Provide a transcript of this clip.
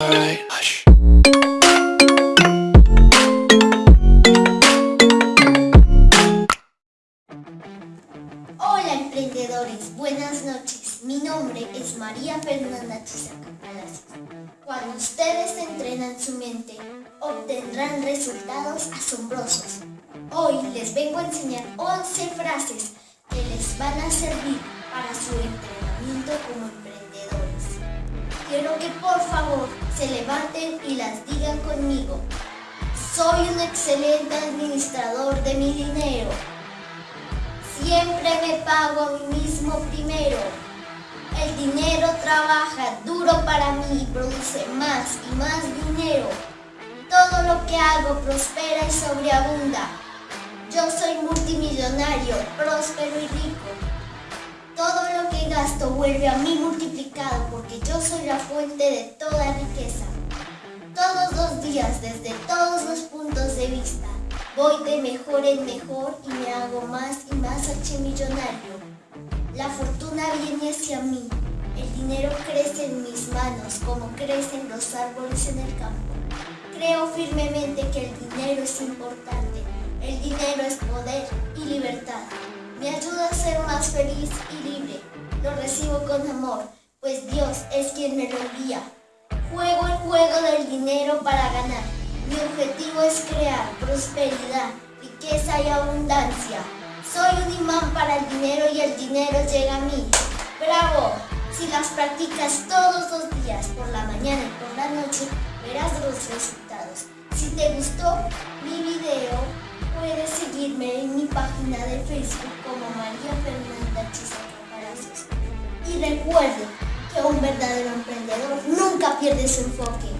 Hola emprendedores, buenas noches. Mi nombre es María Fernanda Chisaca. Cuando ustedes entrenan su mente, obtendrán resultados asombrosos. Hoy les vengo a enseñar 11 frases que les van a servir para su entrenamiento como emprendedores. Quiero que por favor se levanten y las digan conmigo. Soy un excelente administrador de mi dinero. Siempre me pago a mí mismo primero. El dinero trabaja duro para mí y produce más y más dinero. Todo lo que hago prospera y sobreabunda. Yo soy multimillonario, próspero y rico. Todo lo que gasto vuelve a mí multiplicado porque yo soy la fuente de toda riqueza. Todos los días, desde todos los puntos de vista, voy de mejor en mejor y me hago más y más archimillonario. La fortuna viene hacia mí. El dinero crece en mis manos como crecen los árboles en el campo. Creo firmemente que el dinero es importante. El dinero es poder y libertad. Me ayuda a ser más feliz y libre. Lo recibo con amor, pues Dios es quien me lo envía. Juego el juego del dinero para ganar. Mi objetivo es crear prosperidad, riqueza y abundancia. Soy un imán para el dinero y el dinero llega a mí. ¡Bravo! Si las practicas todos los días, por la mañana y por la noche, verás los resultados. Página de Facebook como María Fernanda Chisaca. Y recuerde que un verdadero emprendedor nunca pierde su enfoque.